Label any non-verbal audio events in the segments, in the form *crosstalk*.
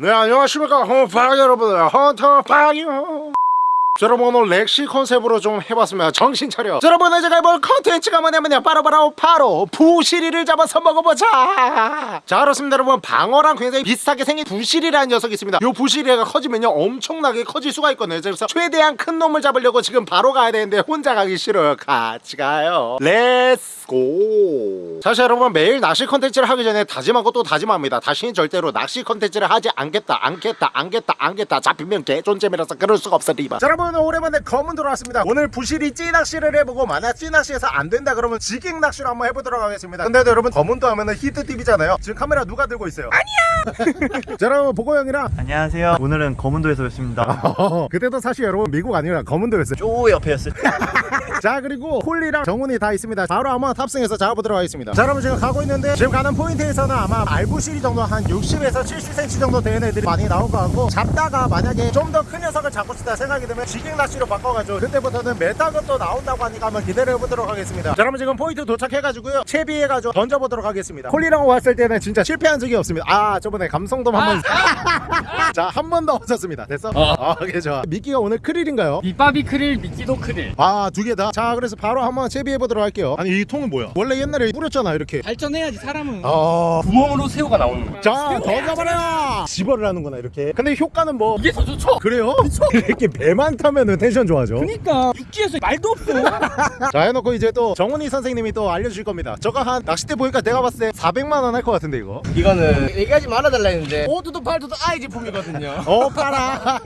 네 안녕하십니까. 헌파이 여러분들. 헌터파이요 자, 여러분 오늘 섹시 컨셉으로 좀 해봤습니다. 정신 차려. 자, 여러분 오늘 제가 해볼 컨텐츠가 뭐냐면요. 바로 바로 바로 부시리를 잡아서 먹어보자. 자 그렇습니다 여러분. 방어랑 굉장히 비슷하게 생긴 부시리라는 녀석이 있습니다. 요 부시리가 커지면요. 엄청나게 커질 수가 있거든요. 그래서 최대한 큰 놈을 잡으려고 지금 바로 가야 되는데 혼자 가기 싫어요. 같이 가요. Let's go. 사실 여러분 매일 낚시 컨텐츠를 하기 전에 다짐하고 또 다짐합니다. 다시는 절대로 낚시 컨텐츠를 하지 않겠다 않겠다 않겠다 않겠다. 잡히면 개존잼이라서 그럴 수가 없어 리바. 자 여러분 오랜만에 거문도 왔습니다. 오늘 부시리 찌낚시를 해보고 만약 찌낚시에서 안 된다 그러면 jigging 낚시로 한번 해보도록 하겠습니다. 근데도 여러분 거문도 하면은 히트TV잖아요. 지금 카메라 누가 들고 있어요? 아니야! *laughs* 자 여러분 보고 형이랑. 안녕하세요. 오늘은 거문도에서 뵙습니다. *laughs* 그때도 사실 여러분 미국 아니라 거문도였어요 쪼 옆에 였어요. 자 그리고 홀리랑 정훈이 다 있습니다. 바로 한번 탑승해서 잡아보도록 하겠습니다. 자 여러분 지금 가고 있는데 지금 가는 포인트에서는 아마 알부시리 정도 한 60에서 70cm 정도 되는 애들이 많이 나올 것 같고 잡다가 만약에 좀 더 큰 녀석을 잡고 싶다 생각이 되면 jigging 낚시로 바꿔가지고 그때부터는 메타가 또 나온다고 하니까 한번 기다려보도록 하겠습니다. 자 여러분 지금 포인트 도착해가지고요. 채비해가지고 던져보도록 하겠습니다. 홀리랑 왔을 때는 진짜 실패한 적이 없습니다. 아 저번에 감성돔 한번 *laughs* 자한 번 더 없었습니다. 됐어? 아 오케이 좋아. 미끼가 오늘 크릴인가요? 밑밥이 크릴 미끼도 크릴. 아 두 개 다? 자 그래서 바로 한번 채비해 보도록 할게요. 아니 이 통은 뭐야? 원래 옛날에 뿌렸잖아 이렇게. 발전해야지 사람은. 아... 구멍으로 새우가 나오는 거야. 자 던져버려 집어를 하는구나 이렇게. 근데 효과는 뭐? 이게 더 좋죠? 그래요? *laughs* *laughs* 이렇게 배만 타면은 텐션 좋아져. 그니까 육지에서 말도 없어. *laughs* 자 해놓고 이제 또 정훈이 선생님이 또 알려주실 겁니다. 저거 한 낚싯대 보니까 내가 봤을 때 400만원 할 것 같은데 이거? 이거는 얘기하지 말아달라 했는데 오두도 팔두도 아이 제품이거든요. 어 팔아.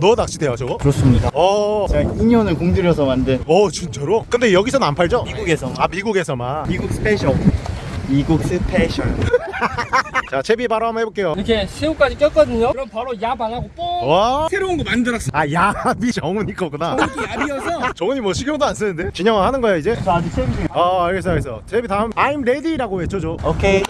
너 낚싯대야 저거? 그렇습니다. 어... 제가 2년을 공들여서 만든 어 진짜로? 근데 여기서는 안 팔죠? 미국에서 아 미국에서만 미국 스페셜. 미국 스페셜. *laughs* 자 채비 바로 한번 해볼게요 이렇게 새우까지 꼈거든요 그럼 바로 얍안 하고 뽕 와? 새로운 거 만들었어 아 야비 정훈이 거구나 이게 얍이어서 *laughs* 정훈이 뭐 신경도 안 쓰는데? 진영아 하는 거야 이제? 저 아직 중이에요. 어 알겠어 알겠어 채비 다음 I'm ready라고 외쳐줘 오케이.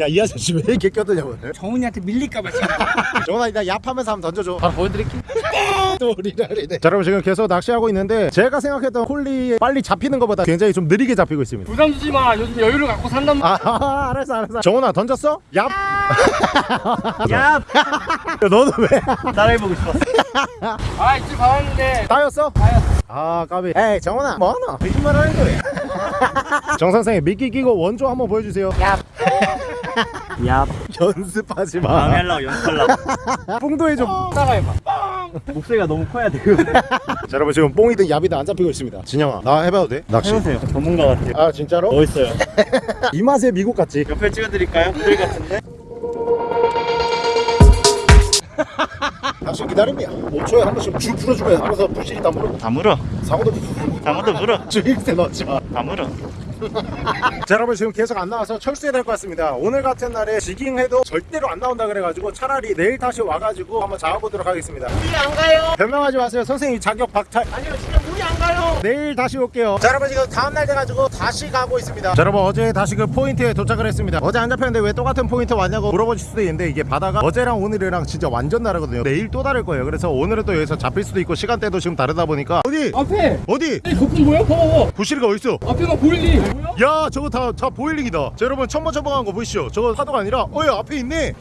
야 이 아저씨 왜 이렇게 껴드냐 오늘 정훈이한테 밀릴까봐. *laughs* 정훈아 이따 얍하면서 한번 던져줘. 바로 보여드릴게. *laughs* 또 리라리네. 자 여러분 지금 계속 낚시하고 있는데 제가 생각했던 홀리 빨리 잡히는 것보다 굉장히 좀 느리게 잡히고 있습니다. 부담 주지 마. 요즘 여유를 갖고 산단 말이야 아 *laughs* 알았어 알았어. 정훈아 던졌어? 얍? 야, 야, 너는 왜? 따라해보고 싶었어. 아 이쪽 가봤는데. 따였어? 따였어. 아 까비. 에이 정훈아. 뭐하노? 거짓말 하는 거야 *laughs* 정 선생님 미끼 끼고 원조 한번 보여주세요 야, *laughs* 연습하지 마 방해하려고 연습하려고. 뽕도 해줘 따라해봐 목소리가 너무 커야 돼요. *laughs* 자 여러분 지금 뽕이든 야비든 안 잡히고 있습니다 진영아 나 해봐도 돼? 낚시 해보세요. 전문가 같아요. 아 진짜로? 멋있어요. 이 맛에 미국 같지? 옆에 찍어드릴까요? 모델 같은데? 낚시 기다림이야 5초에 한 번씩 줄 풀어주면 알아서 부실이 다 물어 다 물어. 상어도 다무도 물어. 주익새 넣지 마다 물어. *laughs* 자 여러분 지금 계속 안 나와서 철수해야 될 것 같습니다. 오늘 같은 날에 jigging해도 절대로 안 나온다 그래가지고 차라리 내일 다시 와가지고 한번 잡아보도록 하겠습니다. 우리 안 가요. 변명하지 마세요. 선생님 자격 박탈. 아니요 진짜 우리 안 가요. 내일 다시 올게요. 자 여러분 지금 다음날 돼가지고 다시 가고 있습니다. 자 여러분 어제 다시 그 포인트에 도착을 했습니다. 어제 안 잡혔는데 왜 똑같은 포인트 왔냐고 물어보실 수도 있는데 이게 바다가 어제랑 오늘이랑 진짜 완전 다르거든요. 내일 또 다를 거예요. 그래서 오늘은 또 여기서 잡힐 수도 있고 시간대도 지금 다르다 보니까. 어디? 앞에! 어디? 이 거품 뭐야? 봐봐 부시리가 어딨어? 앞에가 boiling이 뭐야? 야 저거 다, 다 boiling이다 자 여러분 첨벙첨벙한 거 보이시죠 저거 파도가 아니라 어여 앞에 있네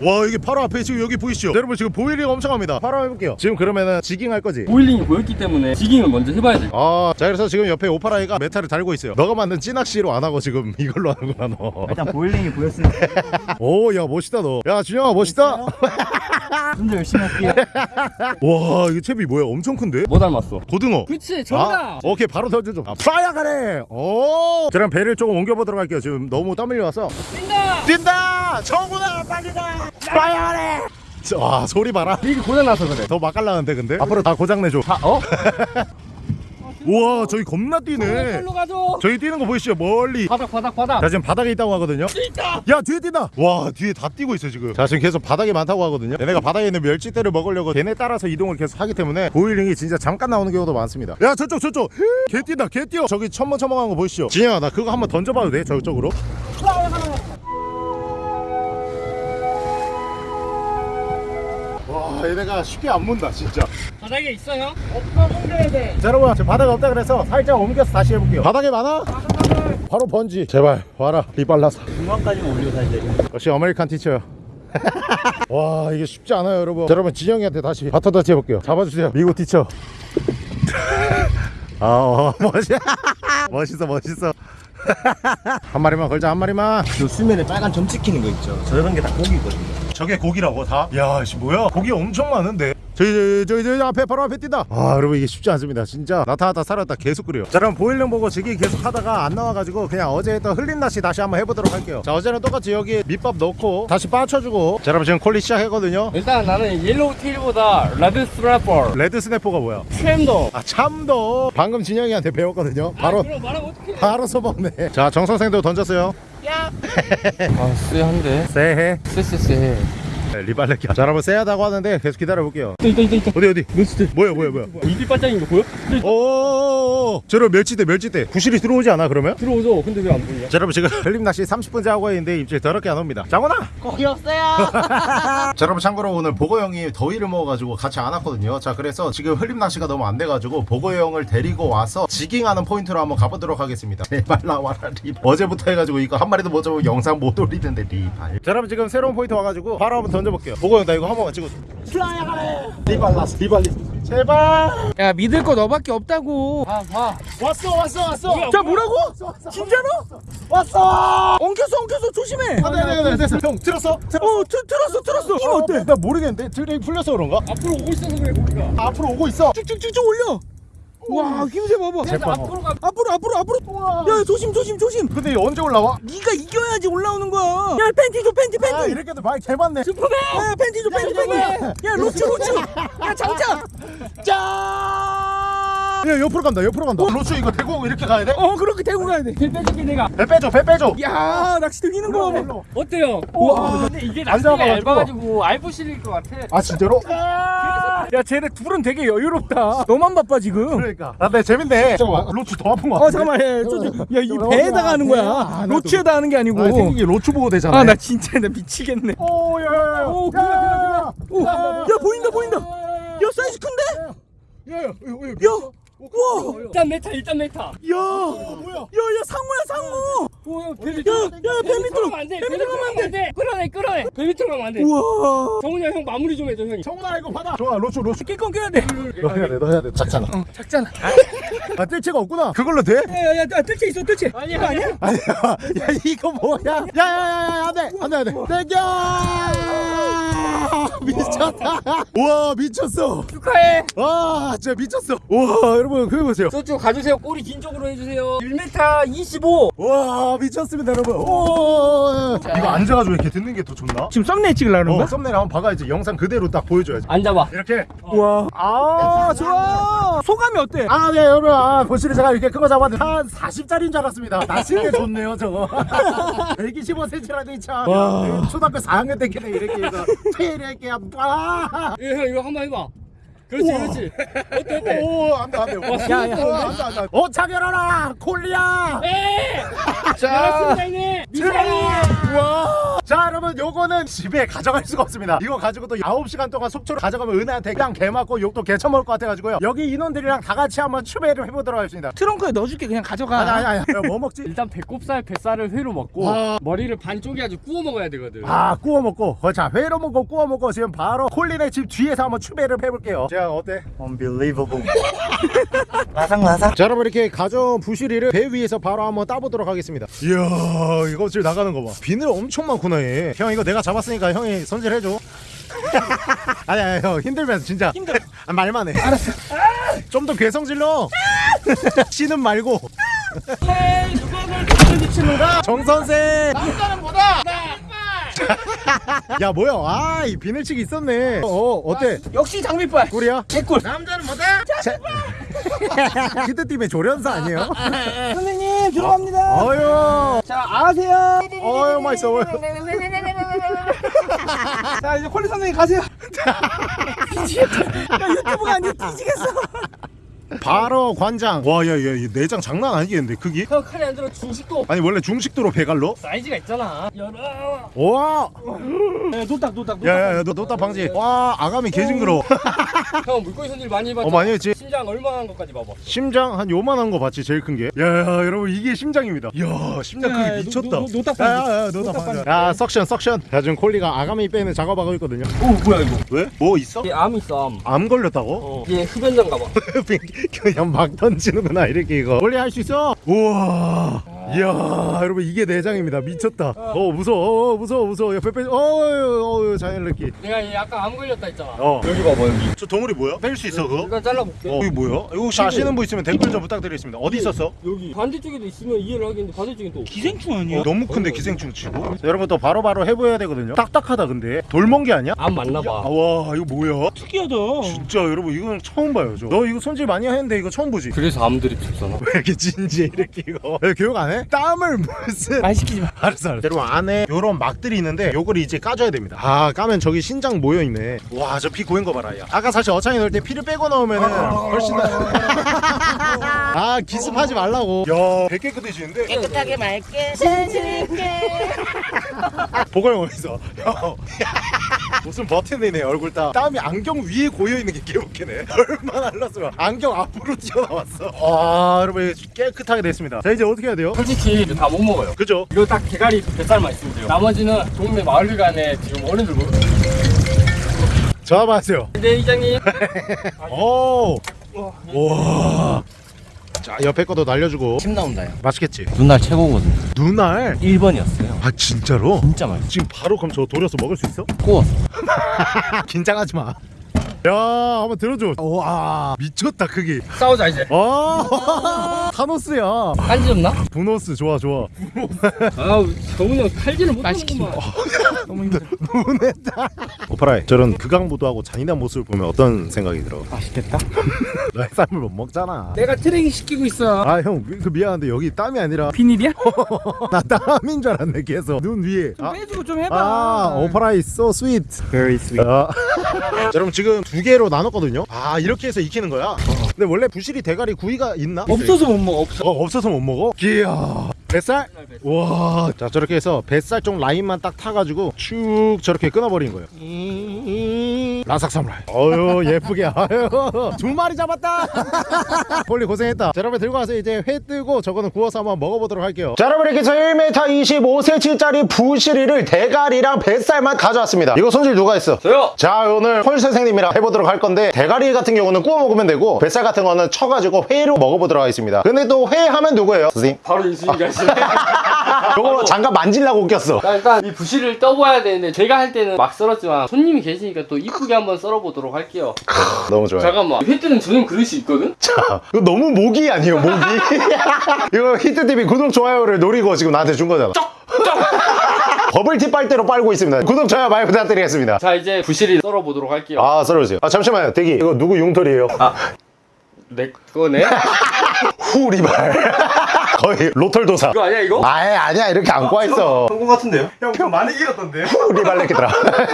와 이게 바로 앞에 지금 여기 보이시죠 자, 여러분 지금 boiling 엄청 합니다 바로 해볼게요 지금 그러면은 jigging 할 거지 boiling이 보였기 때문에 jigging을 먼저 해봐야 돼 아, 자 그래서 지금 옆에 오파라이가 메탈을 달고 있어요. 너가 만든 찌낚시로 안 하고 지금 *laughs* 이걸로 하는구나 너. 일단 boiling이 보였으니까 *laughs* 오, 야 멋있다 너. 야 준영아 멋있다. 좀 더 열심히 할게요. *laughs* 와, 이게 채비 뭐야? 엄청 큰데? 뭐 닮았어? 고등어. 그치 아, 정답 오케이 바로 던져줘. 아, 프라이어 가래. 오. 자, 그럼 배를 조금 옮겨보도록 할게요. 지금 너무 땀 흘려와서. 뛴다 뛴다. 정훈아 빨리 가. 프라이어 가래. 와 소리 봐라. 이게 고장나서 그래 더 맛깔나는데 근데 앞으로 다 고장 내줘. 아 어? *laughs* 우와 저기 겁나 뛰네. 가줘 저기 뛰는 거 보이시죠? 멀리. 바닥 바닥 바닥 자 지금 바닥에 있다고 하거든요. 있다 야 뒤에 뛴다 와 뒤에 다 뛰고 있어 지금 자 지금 계속 바닥에 많다고 하거든요 얘네가 바닥에 있는 멸치대를 먹으려고 걔네 따라서 이동을 계속 하기 때문에 boiling이 진짜 잠깐 나오는 경우도 많습니다 야 저쪽 저쪽 개 뛴다 개 뛰어 저기 첨벙첨벙한 거 보이시죠 진영아 나 그거 한번 던져봐도 돼 저쪽으로 와 얘네가 쉽게 안 문다 진짜. 바닥에 있어 형? 없어 손대야 돼. 자 여러분 지금 바닥에 없다 그래서 살짝 옮겨서 다시 해볼게요. 바닥에 많아? 바로 던지. 제발 와라 리 빨라서. 중간까지만 살야 돼. 역시 American teacher야 *laughs* 와 이게 쉽지 않아요 여러분. 자, 여러분 진영이한테 다시 바톤 터치 해볼게요. 잡아주세요. 미국 teacher *laughs* 아 어, 멋있, *laughs* 멋있어 멋있어 *laughs* 한 마리만 걸자 한 마리만 그 수면에 빨간 점 찍히는 거 있죠. 저런 게 다 고기거든요. 저게 고기라고 다? 야, 씨 뭐야? 고기 엄청 많은데. 저기 저기 저기, 저기 앞에 바로 앞에 뛴다. 아, 여러분 이게 쉽지 않습니다. 진짜 나타났다 사라졌다 계속 그래요. 자, 그럼 boiling 보고 jigging 계속 하다가 안 나와가지고 그냥 어제 했던 흘림 낚시 다시 한번 해보도록 할게요. 자, 어제는 똑같이 여기 밑밥 넣고 다시 빠쳐주고. 자, 여러분 지금 콜리 시작했거든요. 일단 나는 yellow tail보다 red snapper red snapper가 뭐야? 트램더 아, 참돔. 방금 진영이한테 배웠거든요. 바로 어떡해 바로 써먹네. 자, 정 선생도 던졌어요. *laughs* 아 쎄한데 쎄해. 쎄쎄쎄 네, 리발레끼. 자, 여러분 세하다고 하는데 계속 기다려 볼게요. 있다 있다 있다 어디 어디? 뭐야 뭐야 뭐야? 입이 반짝인 거 보여? 오, 저런 멸치대 멸치대 부시리 들어오지 않아 그러면? 들어오죠 근데 왜 안 보이냐 자, 여러분 지금 흘림 낚시 30분째 하고 있는데 입질 더럽게 안 옵니다. 장훈아. 거기 없어요. *laughs* 자, 여러분 참고로 오늘 보거 형이 더위를 먹어가지고 같이 안 왔거든요. 자, 그래서 지금 흘림 낚시가 너무 안 돼가지고 보거 형을 데리고 와서 jigging하는 포인트로 한번 가보도록 하겠습니다. *laughs* 제발 나와라 리. 어제부터 해가지고 이거 한 마리도 못 잡고 영상 못 올리는데 리발. 자, 여러분 지금 새로운 포인트 와가지고 바로 한번 던져볼게요. 보거 형 나 이거 한 번만 찍어줘. 리발라스 리발리스. 제발. 야 믿을 거 너밖에 없다고 아봐 왔어 왔어 왔어. 자 뭐라고? 진짜로? 왔어. 엉켰어 엉켰어 조심해 아, 네, 네, 네, 됐어. 형 들었어? 어 트, 틀었어 틀었어 힘 어때? 나 모르겠는데 드레이 풀려서 그런가? 앞으로 오고 있어서 그래 고기가 앞으로 오고 있어. 쭉쭉쭉쭉 올려 와 힘세 봐봐. 제빵. 앞으로 가. 앞으로 앞으로 앞으로. 야 조심 조심 조심. 근데 언제 올라와? 네가 이겨야지 올라오는 거야. 야 팬티 줘 팬티 팬티. 아 이렇게도 많이 개 많네. 슈퍼맨! 야 팬티 줘 팬티 팬티. 야 로츠 로츠 야 장자 짜 야 옆으로 간다 옆으로 간다. 로추 이거 대고 이렇게 가야 돼? 어 그렇게 대고 가야 돼길 빼줄게 내가 배 빼줘 배 빼줘. 야 낚시대 휘는 거 봐봐 어때요? 우와. 근데 이게 안 낚시가. 얇아가지고 알부 실릴 것 같아 아 진짜로? 야 쟤네 둘은 되게 여유롭다 너만 바빠 지금 그러니까. 아 근데 재밌네. 잠깐만 로추 더 아픈 거어 같아. 잠깐만 야이 배에다가 하는 거야 로츠에다 하는 게 아니고 아 생긴 게 로추 보고 되잖아. 아 나 진짜 나 미치겠네 오야야야. 오, 그래, 그래, 오, 야 보인다 보인다 야 사이즈 큰데? 야야 야우 와 일단 메타 일단 메타 야 뭐야 야야 상어야 상어 오야 배 야, 야, 배 밑으로, 안돼 배 밑으로 가면 안 돼. 끌어내 끌어내 배 밑으로 가면 안돼 우와 정훈이 형 마무리 좀 해줘 형이 정훈아 이거 받아. 좋아 로추 로추. 깨끗 껴야 돼너 해야 돼, 너 해야 돼. 작잖아. 어, 작잖아 아 뜰채가 없구나. 그걸로 돼? 야야야 뜰채 있어 뜰채 아니야 아니야 아니야. *laughs* 야 이거 뭐야? 야야야야 안돼 안돼 안돼. 땡겨. *laughs* 미쳤다. 우와 미쳤어. 축하해 와 진짜 미쳤어. 와 여러분 그거 보세요. 저쪽 가주세요 꼬리 긴 쪽으로 해주세요 1m 25와 미쳤습니다 여러분. 오. 이거 앉아가지고 이렇게 듣는 게 더 좋나? 지금 썸네일 찍으려는 어, 거야? 썸네일 한번 박아야지. 영상 그대로 딱 보여줘야지. 앉아봐 이렇게. 우와 아 좋아 소감이 어때? 아, 네, 여러분. 아, 보시는 제가 이렇게 큰 거 잡았는데 한 40짜리인 줄 알았습니다. 낚시는 게 좋네요, 저거. 125cm라니 참. 와. 초등학교 4학년 때끼네 이렇게 해서 이렇게 아. 예, 형 이거 한번 해봐 그렇지 그렇지 어때 어때 오, 안 돼, 안 돼. 야, 야. 어, 안 돼, 안 돼. 어, 차결하라! 콜리야! 에 자, 여러분, 요거는 집에 가져갈 수가 없습니다. 이거 가지고 또 9시간 동안 속초로 가져가면 은하한테 그냥 개 맞고 욕도 개 처먹을 것 같아가지고요. 여기 인원들이랑 다 같이 한번 추배를 해보도록 하겠습니다. 트렁크에 넣어줄게 그냥 가져가 아니, 아니, 아니. 야, 뭐 먹지? 일단 배꼽살 뱃살을 회로 먹고 와. 머리를 반쪽이 아주 구워 먹어야 되거든 아 구워 먹고 어, 자 회로 먹고 구워 먹고 지금 바로 콜린의 집 뒤에서 한번 추배를 해볼게요 자 어때? Unbelievable. *laughs* 라상라상. 자 여러분 이렇게 가져온 부시리를 배 위에서 바로 한번 따보도록 하겠습니다. 이야 이거 지금 나가는 거봐. 비늘 엄청 많구나 얘형 이거 내가 잡았으니까 형이 손질해줘. *laughs* 아니 아니 형 힘들면 진짜. 힘들어. *laughs* 아, 말만 해. 알았어. 좀더 괴성 질러. 씨는 말고. 미치는가? 정선생 *laughs* 야 뭐야? 아이 비늘치기 있었네. 어 어때? 역시 장비빨. 꿀이야? 개꿀. 남자는 뭐다? *laughs* 히트팀의 조련사 아니에요? *laughs* 선생님 들어갑니다. 어휴. 자 아세요? 어휴 맛있어 어휴. 자 이제 콜리 선생님 가세요. 미치겠다 야 유튜브가 아니야 뒤지겠어 바로 관장. 와야야 내장 장난 아니겠는데 크기? 형 칼이 안 들어 중식도. 아니 원래 중식도로 배 갈라? 사이즈가 있잖아. 열어. 와! 야 노딱 노딱 노딱. 야야야 너 노딱 방지. 와 아가미 개 징그러 *laughs* 형 물고기 손질 많이 해봤죠? 어 많이 했지 심장 심장 얼마나 한 것까지 봐봐. 심장 한 요만한 거 봤지 제일 큰 게. 야야 여러분 이게 심장입니다. 이야 심장 야, 크기 미쳤다. 노- 노- 노딱 야야야 노딱 노딱 방지. 야 suction suction. 야 지금 콜리가 아가미 빼는 작업하고 있거든요. 오 뭐야 이거? 왜? 뭐 있어? 얘암 있어 암. 암 걸렸다고? 어. 얘 흡연장 가봐. *laughs* 그냥 막 던지는구나 이렇게 이거. 콜리 할 수 있어? 우와. 이야 여러분 이게 내장입니다 미쳤다. 어 무서워 어, 무서워 무서워 옆에 빼. 어어 자연 느낌. 내가 얘 아까 암 걸렸다 했잖아. 어. 여기 봐봐 여기. 저 동물이 뭐야? 뺄 수 있어 그거? 일단 잘라볼게. 어 이거 뭐야? 이거 혹시 아시는 분 있으면 댓글 좀 부탁드리겠습니다. 어디 있었어? 여기 반대쪽에도 있으면 이해를 하겠는데 반대쪽엔 또. 기생충 아니야? 어, 너무 큰데 기생충 치고 여러분 또 바로바로 해보여야 되거든요 딱딱하다 근데 돌멍게 아니야? 암 맞나 아, 봐. 와 이거 뭐야? 특이하다. 진짜 여러분 이건 처음 봐요 저 너 이거 손질 많이 했는데 이거 처음 보지? 그래서 암들이 죽잖아. *laughs* 왜 이렇게 진지해 이렇게 이거 야, 교육 안 해? 땀을 무슨 말 시키지 마. 알았어 알았어. 여러분 안에 요런 막들이 있는데 요거를 이제 까줘야 됩니다. 아 까면 저기 신장 모여있네. 와 저 피 고인 거 봐라 야. 아까 사실 어창이 넣을 때 피를 빼고 넣으면 은 훨씬 나아 *laughs* 기습하지 말라고. 야배 깨끗해지는데? 깨끗하게 맑게. 보고 어디서. 형 무슨 버튼이네 얼굴 땀 땀이 안경 위에 고여있는 게 개웃기네 *laughs* 얼마나 흘렀으면 안경 앞으로 튀어나왔어 아 여러분 깨끗하게 됐습니다 자 이제 어떻게 해야 돼요? 솔직히 다 못 먹어요. 그죠? 이거 딱 대가리 뱃살만 있으면 돼요. 나머지는 동네 마을간에 지금 어른들 뭐. 잡아세요 네 이장님. *laughs* 오 와. 자 옆에 거도 날려주고 침 나온다 요 맛있겠지? 눈날 최고거든. 눈알 1번이었어요. 아 진짜로? 진짜 맛있어. 지금 바로 그럼 저 돌려서 먹을 수 있어? 구웠어. *laughs* 긴장하지 마. 야 한번 들어줘. 와 미쳤다 크기. 싸우자 이제. 아 *laughs* 타노스야. 간지 없나? 부노스 좋아 좋아. 아우 정훈이 형 칼질을 못하는구만. *laughs* 너무 힘들어. 눈에다. 오파라이 저런 극강무도하고 잔인한 모습을 보면 어떤 생각이 들어? 맛있겠다. *laughs* 너의 쌈을 못 먹잖아. 내가 트레이닝 시키고 있어. 아형 그 미안한데 여기 땀이 아니라 비닐이야? 나 땀인 줄 알았네 계속 눈 위에. 아, 빼주고 좀 해봐. 아 오파라이 so sweet. very sweet. 아. 여러분 지금 두 개로 나눴거든요. 아 이렇게 해서 익히는 거야. 근데 원래 부실이 대가리 구이가 있나? 없어서 못 먹어. 없어. 어, 없어서 못 먹어? 이야 뱃살? 와. 자 저렇게 해서 뱃살 쪽 라인만 딱 타가지고 쭉 저렇게 끊어버린 거예요. 라삭 사무라이. 어유 예쁘게. 아유 두 마리 잡았다. *laughs* 폴리 고생했다. 자, 여러분 들고 와서 이제 회 뜨고 저거는 구워서 한번 먹어보도록 할게요. 자 여러분 이렇게 해서 1m 25cm짜리 부시리를 대가리랑 뱃살만 가져왔습니다. 이거 손질 누가 했어? 저요. 자 오늘 홀 선생님이랑 해보도록 할 건데 대가리 같은 경우는 구워 먹으면 되고 뱃살 같은 거는 쳐가지고 회로 먹어보도록 하겠습니다 근데 또 회 하면 누구예요? 선생님? 바로 인수인가 하시네. *laughs* 요거 잠깐 만질라고 웃겼어 자, 일단 이 부시를 떠봐야 되는데 제가 할 때는 막 썰었지만 손님이 계시니까 또 이쁘게 한번 썰어보도록 할게요. 너무 좋아요 잠깐만 회 뜨는 전용 그릇이 있거든? 자 이거 너무 모기 아니에요 모기 *laughs* 이거 히트TV 구독 좋아요를 노리고 지금 나한테 준 거잖아 *laughs* 버블티 빨대로 빨고 있습니다 구독 좋아요 많이 부탁드리겠습니다 자 이제 부시를 썰어보도록 할게요. 아 썰어주세요 아 잠시만요 대기 이거 누구 융털이에요? 내 거네? *laughs* 후 리발 거의 머털도사 이거 아니야 이거? 아예 아니야 이렇게 안고 와 있어 성공 같은데요? 형 그거 많이 이겼던데? 후리발 레키더라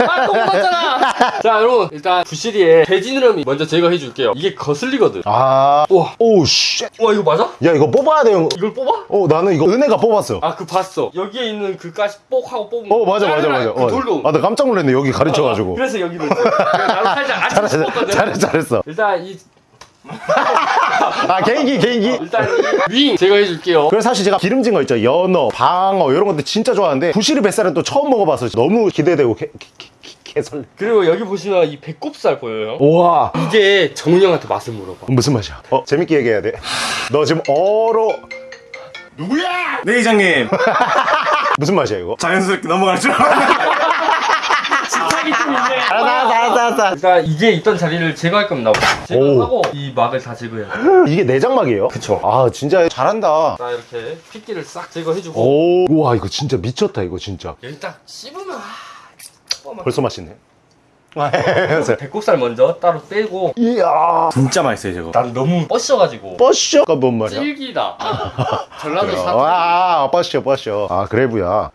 아 똑같잖아! 자 여러분 일단 부시리에 뒷지느러미 먼저 제거해 줄게요. 이게 거슬리거든. 아, 우와. Oh shit. 와 이거 맞아? 야 이거 뽑아야 돼요. 이걸 뽑아? 어 나는 이거 은혜가 뽑았어. 아 그 봤어. 여기에 있는 그 가시 뽁 하고 뽑으면 어 맞아 맞아 맞아. 그 어. 돌로. 아나 깜짝 놀랐네 여기 가르쳐가지고. 그래서 여기로 있어. 나도 살짝 싶었거든. 잘했어 잘했어. 일단 이 *laughs* 아 개인기 개인기. 일단 이윙 제거해 줄게요. 그래서 사실 제가 기름진 거 있죠 연어, 방어 이런 것들 진짜 좋아하는데 부시리 뱃살은 또 처음 먹어봐서 너무 기대되고 개, 개, 개, 개설레. 그리고 여기 보시면 이 배꼽살 보여요? 우와 이게 정훈이 형한테 맛을 물어봐. 무슨 맛이야? 어 재밌게 얘기해야 돼. 너 지금 어로 네 이장님 *laughs* 무슨 맛이야 이거? 자연스럽게 넘어갈 줄 알았는데 좀 있네. 알았어 알았어 알았어. 일단 이게 있던 자리를 제거할 겁니다. 제거하고 이 막을 다 제거해야 돼. *gasps* 이게 내장막이에요? 그쵸. 아 진짜 잘한다. 자 이렇게 핏기를 싹 제거해주고 오 우와 이거 진짜 미쳤다 이거 진짜. 딱 씹으면 아, 벌써 맛있네. *laughs* 배꼽살 먼저 따로 빼고 이야. 진짜 맛있어요 저거 난 너무 뻗셔가지고 버셔가 뭔 말이야? 질기다. *laughs* 전라도 사투리. 와, 버셔, 버셔. 아, 그래브야.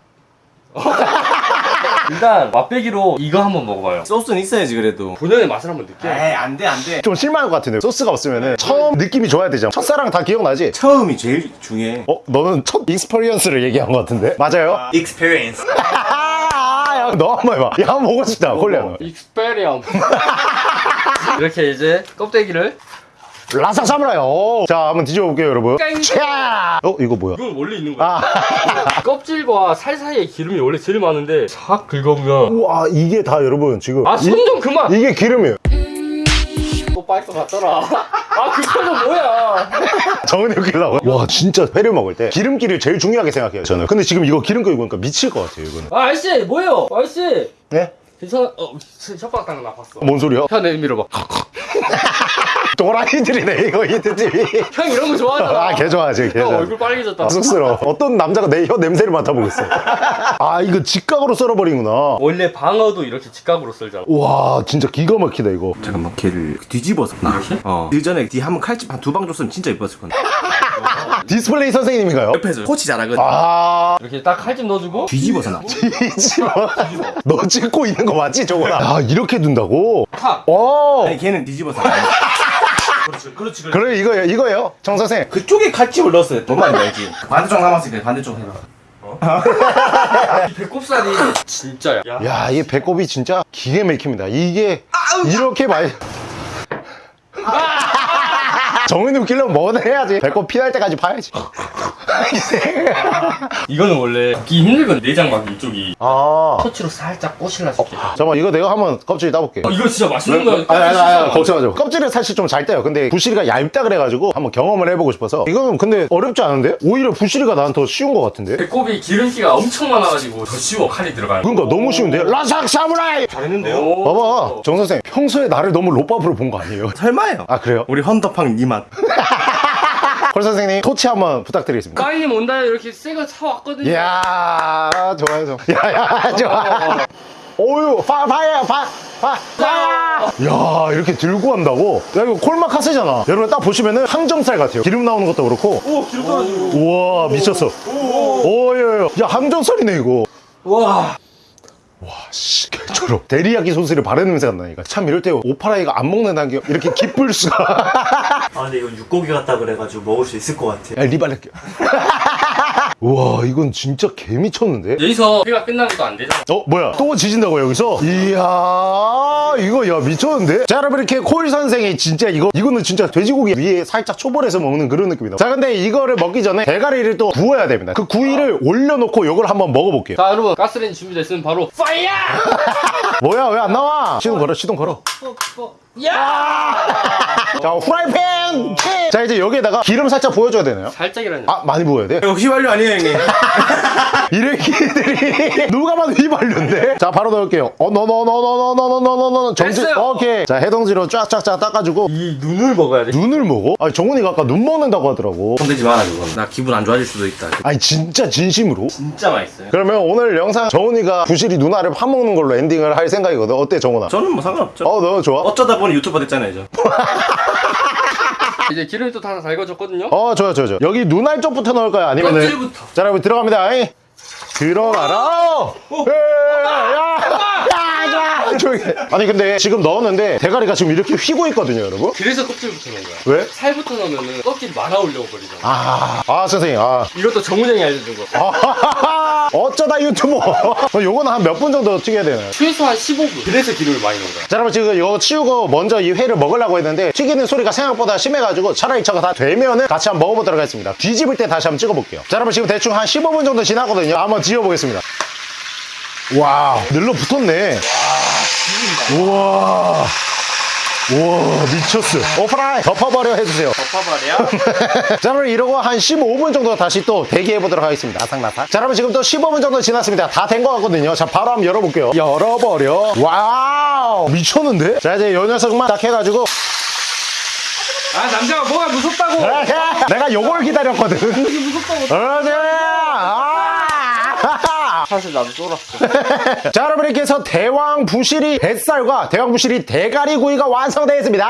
*laughs* 일단 맛배기로 이거 한번 먹어봐요. 소스는 있어야지 그래도 본연의 맛을 한번 느껴. 에이 안돼 안돼 좀 실망할 것 같은데 소스가 없으면은 처음 느낌이 좋아야 되잖아. 첫사랑 다 기억나지? 처음이 제일 중요해 어, 너는 첫 experience를 얘기한 것 같은데? 맞아요? experience *laughs* 아, 야, 너 한 번 해봐. 야, 한 번 보고 싶다, 콜리야. experience. *laughs* 이렇게 이제 껍데기를 라삭 사무라이 오. 자 한번 뒤집어 볼게요 여러분 깡. 차! 어 이거 뭐야 이건 원래 있는 거야. 아 *laughs* 껍질과 살 사이에 기름이 원래 제일 많은데 싹 긁어보면 우와 이게 다 여러분 지금 아 손 좀 그만. 이, 게 기름이에요 것 같더라. 아그 표정 뭐야? 정은이 웃기려고 와 진짜 회를 먹을 때 기름기를 제일 중요하게 생각해요 저는 근데 지금 이거 기름기 보니까 미칠 것 같아요 이거는 아 아저씨 뭐예요? 아저씨 네? 괜찮아? 어 혓바닥 닦는 거 나빴어. 뭔 소리야? 혀 내밀어 봐. *laughs* 도라이들이네 이거 히트TV *laughs* 형 이런 거 좋아하잖아. 아 개 좋아하지 좋아 얼굴 빨개졌다. 쑥스러워 어떤 남자가 내 혀 냄새를 맡아보겠어 *laughs* 아 이거 직각으로 썰어버리구나 원래 방어도 이렇게 직각으로 썰잖아. 와 진짜 기가 막히다 이거 잠깐만 걔를 뒤집어서 이렇게? 어. 그 전에 뒤 한 번 칼집 한 두 방 줬으면 진짜 이뻤을 건데. *laughs* 디스플레이 선생님인가요? 옆에서 코치 잘하거든. 아 이렇게 딱 칼집 넣어주고 뒤집어서 나. *laughs* 뒤집어 너 찍고 있는 거 맞지 저거나 아 이렇게 둔다고? 탁. 어 아니 걔는 뒤집어서 나. 그렇지, 그렇지, 그렇지. 그래 이거예요 이거예요 정 선생 그쪽에 칼집을. 뭔 말인지 알지? 반대쪽 남았으니까 반대쪽 해라. *laughs* 이 배꼽살이 진짜야. 야. 야, 이 배꼽이 진짜 기계 막힙니다. 이게 이렇게 많이. 정은이 웃기려면 뭐든 해야지. 배꼽 피날 때까지 파야지. *laughs* 이거는 원래 기 힘들거든 내장 막이 이쪽이. 아. 터치로 살짝 꼬실라 줄게. 잠깐만, 이거 내가 한번 껍질 따볼게. 어, 이거 진짜 맛있는 거야. 아니, 아니, 아니, 걱정하지 마. 껍질은 사실 좀잘 떼요. 근데 부시리가 얇다 그래가지고 한번 경험을 해보고 싶어서. 이거는 근데 어렵지 않은데? 오히려 부시리가 난 더 쉬운 것 같은데? 배꼽이 기름기가 엄청 많아가지고 더 쉬워 칼이 들어가는. 거. 그러니까 너무 쉬운데? 라삭 사무라이! 잘했는데요? 오. 봐봐. 정 선생, 평소에 나를 너무 로밥으로 본 거 아니에요? 설마요. 아, 그래요? 우리 헌터팡 니 맛. 콜 *laughs* 선생님, 토치 한번 부탁드리겠습니다. 까이님 온다에 이렇게 새거 사왔거든요. 이야 좋아요 *laughs* 좋아 야야 좋아. 오유 파 파야 파 파 파야. 야 이렇게 들고 한다고? 야 이거 콜마카세잖아. 여러분 딱 보시면은 항정살 같아요. 기름 나오는 것도 그렇고. 오 기름 떨어지고. 우와 미쳤어. 오야야 야 항정살이네 이거. 와. 씨 개처럼 *laughs* 데리야끼 소스를 바르는 냄새가 나니까 참 이럴 때 오파라이가 안 먹는다는 게 이렇게 기쁠 수가. *laughs* 아 근데 이건 육고기 같다 그래가지고 먹을 수 있을 것 같아 야 리발렛게 우와 이건 진짜 개 미쳤는데? 여기서 회가 끝나는 것도 안 되잖아. 어 뭐야? 또 지진다고 여기서? 이야 이거 야 미쳤는데? 자 여러분 이렇게 콜 선생이 진짜 이거 이거는 진짜 돼지고기 위에 살짝 초벌해서 먹는 그런 느낌이다. 자 근데 이거를 먹기 전에 대가리를 또 구워야 됩니다. 그 구이를 올려놓고 이걸 한번 먹어볼게요. 자 여러분 가스레인지 준비됐으면 바로 파 Olha! *laughs* 뭐야 왜 안 나와 시동 걸어 시동 걸어 야! 자 후라이팬 킥! 자 이제 여기에다가 기름 살짝 보여줘야 되나요? 살짝이라니. 아 많이 부어야 돼? 이거 휘발유 아니에요 형님? 이래끼들이 누가 봐도 휘발유인데 자 바로 넣을게요 어 넣어 정지 됐어요. 오케이 자 해동지로 쫙쫙쫙 닦아주고 이 눈을 먹어야 돼. 눈을 먹어? 아니 정훈이가 아까 눈 먹는다고 하더라고 손대지 마라 그거. 나 기분 안 좋아질 수도 있다. 아니 진짜 진심으로? 진짜 맛있어요. 그러면 오늘 영상 정훈이가 부실이 누나를 파먹는 걸로 엔딩을 할 생각이거든 어때 정훈아? 저는 뭐 상관없죠. 어너 좋아? 어쩌다 보니 유튜버 됐잖아요, 저. 이제 *laughs* 기름이 또 다 달궈졌거든요. 어 좋아 좋아 좋아 여기 눈알 쪽부터 넣을까요? 아니면은 껍질부터. 자 여러분 들어갑니다 에이. 들어가라 조용히. 아니 근데 지금 넣었는데 대가리가 지금 이렇게 휘고 있거든요 여러분 그래서 껍질부터 넣은 거야. 왜? 살부터 넣으면 껍질 많아 올려 버리잖아. 아, 아 선생님 아 이것도 정훈형이 알려준 거. 아하하하. *laughs* 어쩌다 유튜버. *laughs* 어, 요거는 한 몇 분 정도 튀겨야 되나요? 최소 한 15분. 그래서 기름을 많이 넣은 거야. 자 여러분 지금 이거 치우고 먼저 이 회를 먹으려고 했는데 튀기는 소리가 생각보다 심해가지고 차라리 저거 다 되면은 같이 한번 먹어보도록 하겠습니다. 뒤집을 때 다시 한번 찍어볼게요. 자 여러분 지금 대충 한 15분 정도 지났거든요. 한번 뒤집어보겠습니다. Wow. 눌러 붙었네. 우와 우와 미쳤어. 오프라이 덮어버려 해주세요. 덮어버려. *laughs* 자 여러분 이러고 한 15분 정도 다시 또 대기해 보도록 하겠습니다. 나삭나삭. 자 여러분 지금 또 15분 정도 지났습니다. 다 된 것 같거든요. 자 바로 한번 열어볼게요. 열어버려. Wow! 미쳤는데? 자 이제 요 녀석만 딱 해가지고. 아 남자가 뭐가 무섭다고. *laughs* 내가 요걸 기다렸거든. 그러지 아. 사실 나도 쫄았어. *laughs* 자 여러분 이렇게 해서 대왕 부시리 뱃살과 대왕 부시리 대가리 구이가 완성되었습니다.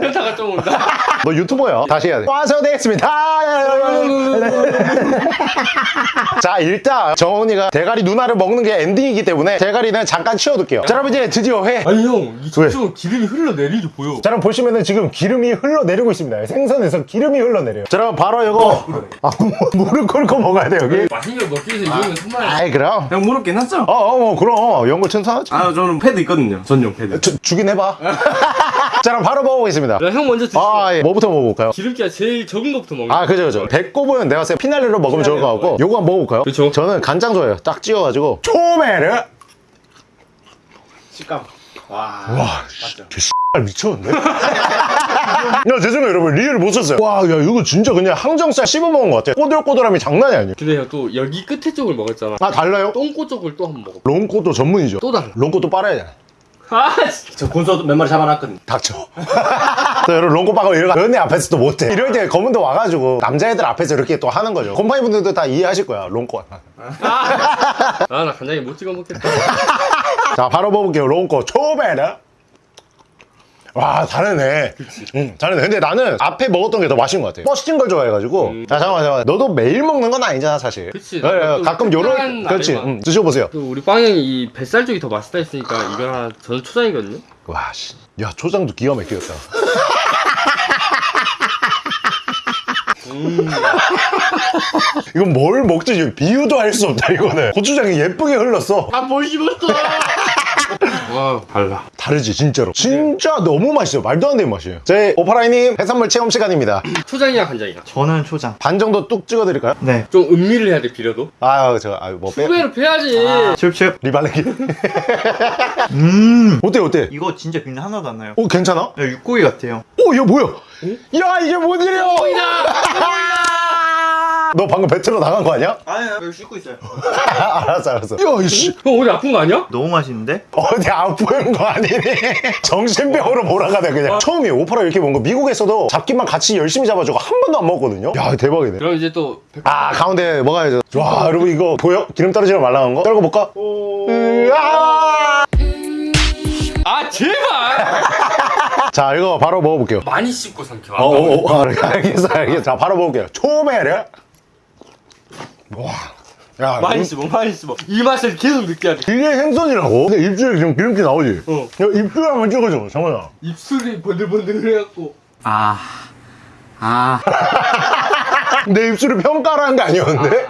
현타가 좀 온다. *laughs* 너 유튜버야? 다시 해야 돼. 완성되었습니다. *laughs* 자 일단 정훈이가 대가리 누나를 먹는 게 엔딩이기 때문에 대가리는 잠깐 치워둘게요. 자 여러분 이제 드디어 회. 아니 형, 이 왜? 저쪽은 기름이 흘러내리죠 보여. 자 여러분 보시면은 지금 기름이 흘러내리고 있습니다. 생선에서 기름이 흘러내려요. 자 여러분 바로 이거. 아, 무릎 꿇고 먹어야 돼 여기 맛있는 걸 먹기 위해서 이거는 정말. 아이 그럼 형 무릎 괜찮죠? 어어 뭐 그럼 연거 천사하지 아, 저는 패드 있거든요. 전용 패드. 주, 주긴 해봐 *laughs* 자 그럼 바로 먹어보겠습니다 야, 형 먼저 드시고. 아 예. 뭐부터 먹어볼까요? 기름기가 제일 적은 것부터 먹는 아 그죠 그죠 배꼽은 내가 봤을 때 피날레로 먹으면 좋을 것 같고 요거 한번 먹어볼까요? 그쵸. 저는 간장 좋아해요 딱 찍어가지고 초메르 식감. 와. 와 X 미쳤는데? *laughs* 야 죄송해요 여러분 real을 못 썼어요 와 야 이거 진짜 그냥 항정살 씹어먹은 것 같아 꼬들꼬들함이 장난이 아니에요 근데 형또 여기 끝에 쪽을 먹었잖아. 아 달라요? 똥꼬 쪽을 또 한번 먹어. 롱코도 전문이죠 또 달라. 롱코도 빨아야 돼 아, 진짜. *laughs* 저 군소 몇 마리 잡아놨거든. 닥쳐 *laughs* 또 여러분 롱코 빠고 이런 연애 앞에서도 못해 이럴 때 검은도 와가지고 남자애들 앞에서 이렇게 또 하는 거죠 곰팡이 분들도 다 이해하실 거야 롱코 *laughs* 아, 나 간장에 못 찍어 먹겠다. 자 바로 먹어볼게요 롱코 초베르 와 다르네. 응 다르네. 근데 나는 앞에 먹었던 게 더 맛있는 것 같아. 뻗친 걸 좋아해가지고. 자 잠깐만 잠깐만. 너도 매일 먹는 건 아니잖아 사실. 음. 그치. 그래, 나도 가끔 요런 그렇지. 응, 드셔보세요. 또 우리 빵형이 이 뱃살 쪽이 더 맛있다 했으니까 이거 하나 저는 초장이거든요. 와씨. 야 초장도 기가 막히겠다. 음. *laughs* 이건 뭘 먹지? 비유도 할 수 없다 이거는. 고추장이 예쁘게 흘렀어. 아뭘 입었어? 와 달라. 다르지 진짜로 진짜 너무 맛있어요 말도 안 되는 맛이에요 제 오파라이님 해산물 체험 시간입니다 초장이야 간장이야. 저는 초장. 반 정도 뚝 찍어드릴까요? 네. 좀 음미를 해야 돼 비려도. 아 저거 아뭐 빼... 후배로 패야지. 칩칩. 리발레기 *laughs* 음. 어때 어때? 이거 진짜 비린 하나도 안 나요. 어 괜찮아? 야, 육고기 같아요. 어 이거 뭐야? 야 이게 뭔 일이야? 너 방금 배틀로 나간 거 아니야? 아니요. 여기 씻고 있어요. *laughs* 알았어 알았어 야 이씨 형 어디 아픈 거 아니야? 너무 맛있는데? 어디 아픈 거 아니니? *laughs* 정신병으로 몰아가네 그냥 처음이에요 오파라 이렇게 먹은 거 미국에서도 잡기만 같이 열심히 잡아주고 한 번도 안 먹었거든요 야 대박이네 그럼 이제 또 백- 아 가운데 먹어야죠 와 여러분 이거 보여? 기름 떨어지면 말랑한 거? 떨궈볼까? 으아! 아 제발. *laughs* 자 이거 바로 먹어볼게요 많이 씹고 삼켜. 어, 어, 어, 알겠어 알겠어 자 바로 먹을게요 초메르 와야 많이 씹어 많이 씹어. 이 맛을 계속 느껴야 돼. 이게 생선이라고? 근데 입술에 지금 기름기 나오지? 어. 야, 입술 한번 찍어줘 정원아 입술이 번들번들해갖고. 아. 아. *laughs* 내 입술이 평가라는 게 아니었는데?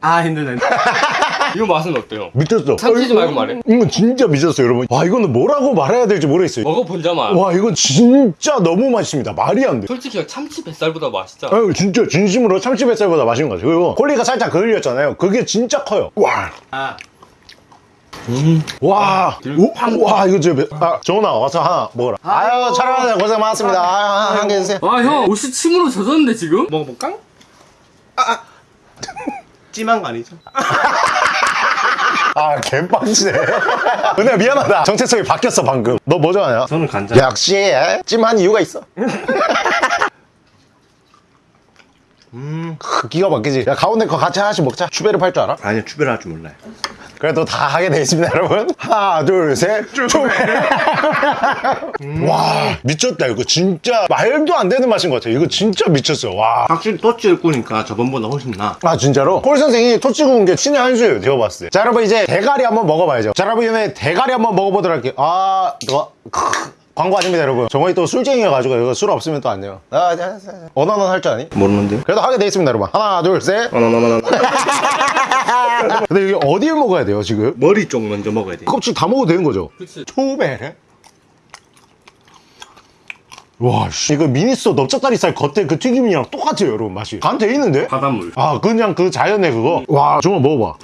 아 힘들네. *laughs* 이거 맛은 어때요? 미쳤어 참치지 어, 말고 말해. 이건 진짜 미쳤어요 여러분 와 이거는 뭐라고 말해야 될지 모르겠어요 먹어본자마. 와 이건 진짜 너무 맛있습니다 말이 안돼 솔직히 형 참치 뱃살보다 맛있잖아. 아유 진짜 진심으로 참치 뱃살보다 맛있는 것 같아요 그리고 콜리가 살짝 그을렸잖아요 그게 진짜 커요 와 아. 와, 오, 와 이거 진짜 매- 아 정훈아 와서 하나 먹어라 아유 촬영하느라 고생 많았습니다 아유 한개 드세요 아 형 옷이 침으로 젖었는데 지금? 먹어볼까? 아. *laughs* 찜한 거 아니죠? *laughs* 아 개빡치네 *laughs* 은혜야 미안하다 정체성이 바뀌었어 방금 너 뭐 좋아하냐? 저는 간장. 역시 찜한 이유가 있어 *laughs* 음. 크, 기가 막히지 야 가운데 거 같이 하나씩 먹자 추베르 팔 줄 알아? 아니요 추배를 할줄 몰라요. 그래도 다 하게 돼 있습니다 여러분. 하나 둘셋 추베르 *laughs* 와 미쳤다. 이거 진짜 말도 안 되는 맛인 것 같아 이거 진짜 미쳤어 와. 확실히 토치를 꾸니까 저번보다 훨씬 나. 아 진짜로? 폴 선생이 토치 구운 게 신의 한 수예요. 제가 봤을 때. 자 여러분 이제 대가리 한번 먹어봐야죠. 자 여러분 이번에 대가리 한번 먹어보도록 할게요. 아 너, 크, 광고 아닙니다 여러분. 정원이 또 술쟁이여가지고 이거 술 없으면 또 안 돼요. 아. 언어는 할 줄 아니? 모르는데요? 그래도 하게 돼 있습니다 여러분. 하나 둘셋. 어나나나나. *laughs* 근데 이게 어디에 먹어야 돼요 지금? 머리 쪽 먼저 먹어야 돼. 껍질 다 먹어도 되는 거죠? 그치. 초베르 와 씨, 이거 미니소 넓적다리살 겉에 그 튀김이랑 똑같아요 여러분 맛이 간 돼 있는데? 바닷물. 아 그냥 그 자연의 그거 와 정말 먹어봐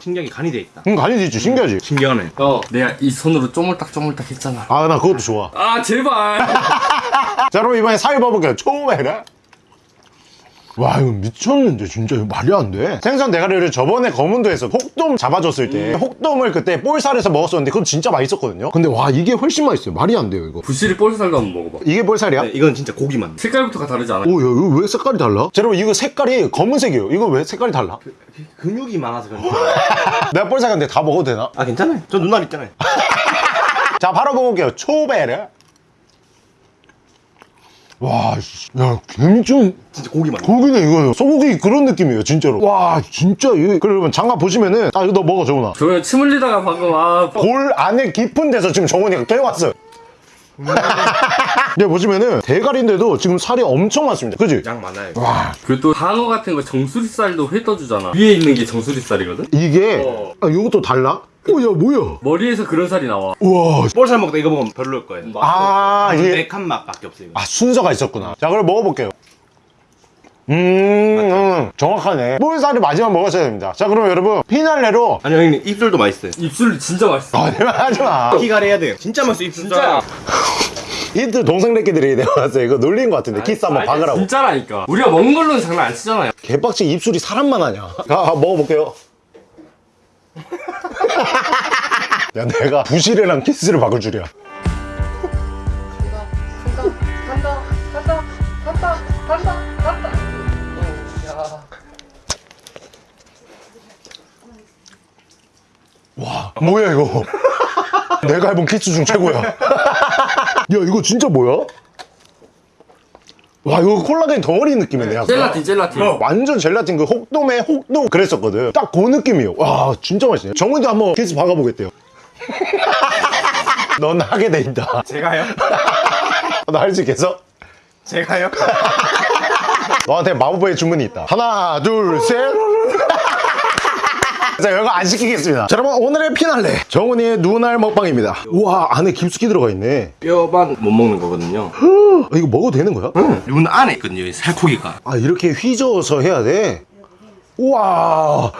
신경이 간이 돼 있다. 음 간이 있지 신기하지? 신기하네. 어 내가 이 손으로 쪼물딱쪼물딱 했잖아. 아 나 그것도 좋아 아 제발. *laughs* 자 여러분 이번에 사위 봐볼게요 초메르 와 이거 미쳤는데 진짜 이거 말이 안 돼 생선 대가리를 저번에 검은도에서 혹돔 잡아줬을 때 혹돔을 그때 볼살에서 먹었었는데 그건 진짜 맛있었거든요 근데 와 이게 훨씬 맛있어요 말이 안 돼요 이거 부시리 볼살도 한번 먹어봐. 이게 볼살이야? 네, 이건 진짜 고기만. 색깔부터가 다르지 않아? 오, 야, 이거 왜 색깔이 달라? 자, 여러분, 이거 색깔이 검은색이에요. 이거 왜 색깔이 달라? 근육이 많아서 그런지. *laughs* 내가 볼살인데 다 먹어도 되나? 아 괜찮아요. 저 눈알 있잖아요. *laughs* 자, 바로 먹어볼게요. 초베르. 와, 씨. 야, 김좀 진짜 고기만. 고기네, 이거는. 소고기 그런 느낌이에요, 진짜로. 와, 진짜. 이거, 그러면 장갑 보시면은, 아, 이거 너 먹어, 정훈아. 저거 침 흘리다가 방금 아 골 안에 깊은 데서 지금 정훈이가 깨왔어요. *laughs* 네, 보시면은 대가리인데도 지금 살이 엄청 많습니다. 그지? 양 많아요. 그또 한어 같은 거 정수리살도 회 떠주잖아. 위에 있는 게 정수리살이거든. 이게, 어. 아, 이것도 달라? 오야 뭐야 머리에서 그런 살이 나와. 우와 볼살 먹다 이거 먹으면 별로일 거예요. 아 이게 매한 맛밖에 없어요. 이거. 아 순서가 있었구나 자 그럼 먹어볼게요 음, 음 정확하네 볼살이 마지막 먹었어야 됩니다 자 그럼 여러분 피날레로 아니요 형님 입술도 맛있어요. 입술 진짜 맛있어. 거짓말 하지마 키가리 해야 돼요. 진짜 맛있어 입술. 진짜야. 힌트 *laughs* 동생들끼리 내가 봤어요 이거 놀린 것 같은데 키스 한번 아니, 박으라고 진짜라니까. 우리가 먹는 걸로는 장난 안 치잖아요. 개빡치 입술이 사람만 하냐 가 가, 먹어볼게요 *laughs* 야 내가 부실이랑 키스를 박을 줄이야. 와 뭐야 이거? *laughs* 내가 해본 키스 중 최고야. *laughs* 야 이거 진짜 뭐야? 와 이거 콜라겐 덩어리 느낌이네 약간. 젤라틴, 젤라틴. 완전 젤라틴 그 혹돔의 혹돔 그랬었거든. 딱 그 느낌이에요. 와 진짜 맛있네. 정훈이도 한번 키스 박아보겠대요. *laughs* 넌 하게 돼 있다. 제가요? 너할수 있겠어? 제가요? 너한테 마법의 주문이 있다. 하나 둘셋 자 이거 안 시키겠습니다 자 여러분 오늘의 피날레 정훈이의 눈알 먹방입니다 우와 안에 깊숙이 들어가 있네 뼈만 못 먹는 거거든요. 어, 이거 먹어도 되는 거야? 눈 안에 있거든요. 이 살코기가. 아 이렇게 휘저어서 해야 돼? 우와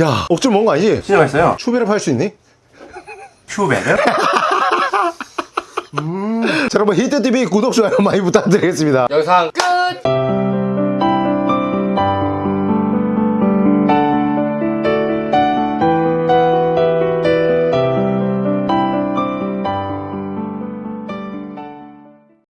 야 억지로 먹은 거 아니지? 진짜 맛있어요. 추배를 팔 수 있니? 큐베르? *laughs* 자 여러분 히트TV 구독 좋아요 많이 부탁드리겠습니다 영상 끝!